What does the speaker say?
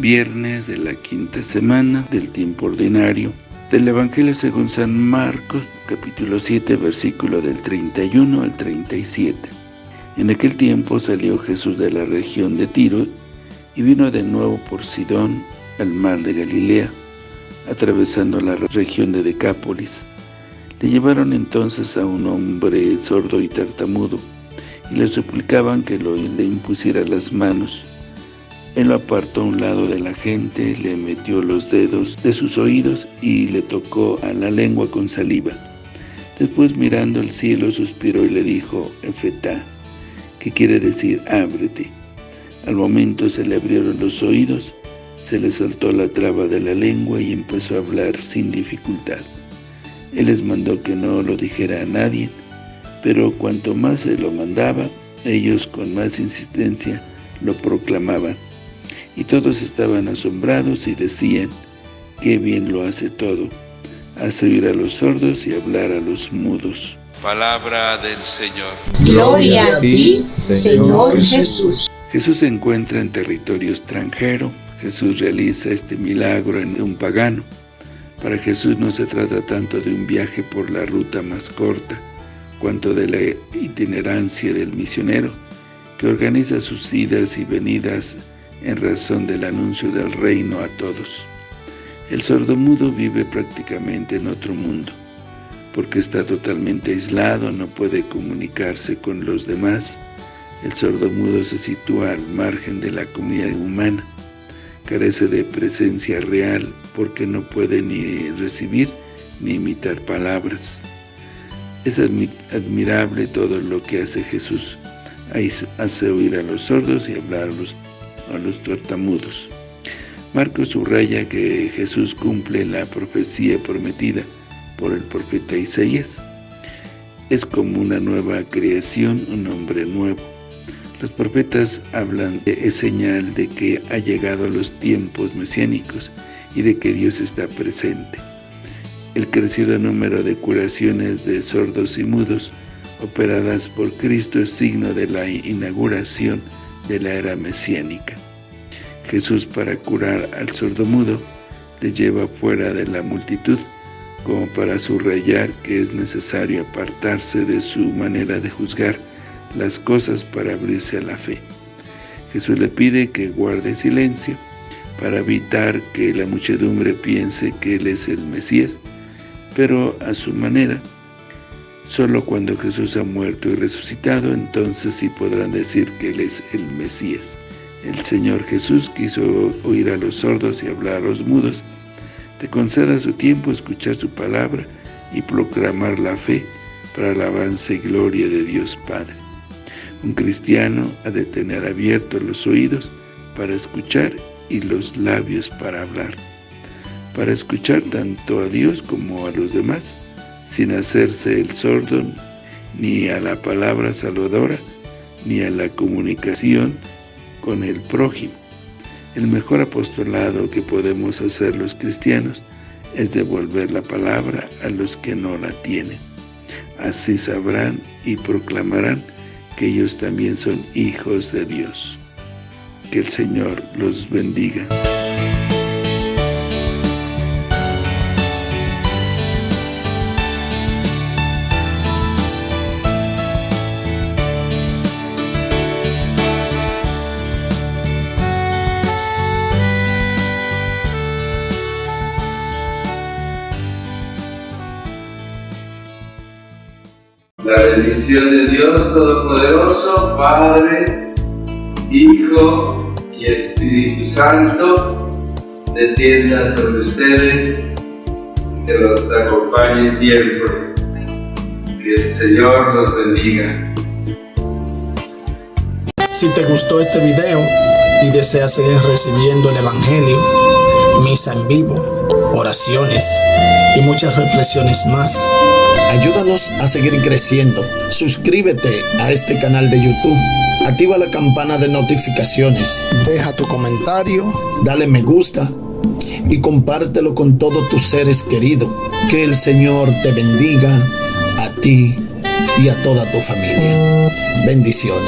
viernes de la quinta semana del tiempo ordinario del Evangelio según San Marcos, capítulo 7, versículo del 31 al 37. En aquel tiempo salió Jesús de la región de Tiro y vino de nuevo por Sidón al mar de Galilea, atravesando la región de Decápolis. Le llevaron entonces a un hombre sordo y tartamudo, y le suplicaban que lo, le impusiera las manos. Él lo apartó a un lado de la gente, le metió los dedos de sus oídos y le tocó a la lengua con saliva. Después mirando al cielo suspiró y le dijo, Efetá, que quiere decir ábrete. Al momento se le abrieron los oídos, se le soltó la traba de la lengua y empezó a hablar sin dificultad. Él les mandó que no lo dijera a nadie, pero cuanto más se lo mandaba, ellos con más insistencia lo proclamaban. Y todos estaban asombrados y decían, qué bien lo hace todo, hace oír a los sordos y hablar a los mudos. Palabra del Señor. Gloria a ti, Señor Jesús. Jesús se encuentra en territorio extranjero, Jesús realiza este milagro en un pagano. Para Jesús no se trata tanto de un viaje por la ruta más corta, cuanto de la itinerancia del misionero, que organiza sus idas y venidas en razón del anuncio del reino a todos. El sordomudo vive prácticamente en otro mundo, porque está totalmente aislado, no puede comunicarse con los demás. El sordomudo se sitúa al margen de la comunidad humana, carece de presencia real porque no puede ni recibir ni imitar palabras. Es admirable todo lo que hace Jesús. Hace oír a los sordos y hablar a los, a los tartamudos. Marcos subraya que Jesús cumple la profecía prometida por el profeta Isaías. Es como una nueva creación, un hombre nuevo. Los profetas hablan de es señal de que ha llegado los tiempos mesiánicos y de que Dios está presente. El crecido número de curaciones de sordos y mudos operadas por Cristo es signo de la inauguración de la era mesiánica. Jesús para curar al sordomudo le lleva fuera de la multitud como para subrayar que es necesario apartarse de su manera de juzgar las cosas para abrirse a la fe. Jesús le pide que guarde silencio para evitar que la muchedumbre piense que Él es el Mesías pero a su manera. Solo cuando Jesús ha muerto y resucitado, entonces sí podrán decir que Él es el Mesías. El Señor Jesús quiso oír a los sordos y hablar a los mudos. Te conceda su tiempo escuchar su palabra y proclamar la fe para alabanza y gloria de Dios Padre. Un cristiano ha de tener abiertos los oídos para escuchar y los labios para hablar para escuchar tanto a Dios como a los demás, sin hacerse el sordo ni a la palabra salvadora, ni a la comunicación con el prójimo. El mejor apostolado que podemos hacer los cristianos es devolver la palabra a los que no la tienen. Así sabrán y proclamarán que ellos también son hijos de Dios. Que el Señor los bendiga. La bendición de Dios Todopoderoso, Padre, Hijo y Espíritu Santo, descienda sobre ustedes, que los acompañe siempre. Que el Señor los bendiga. Si te gustó este video y deseas seguir recibiendo el Evangelio, misa en vivo, oraciones y muchas reflexiones más, Ayúdanos a seguir creciendo. Suscríbete a este canal de YouTube. Activa la campana de notificaciones. Deja tu comentario. Dale me gusta. Y compártelo con todos tus seres queridos. Que el Señor te bendiga a ti y a toda tu familia. Bendiciones.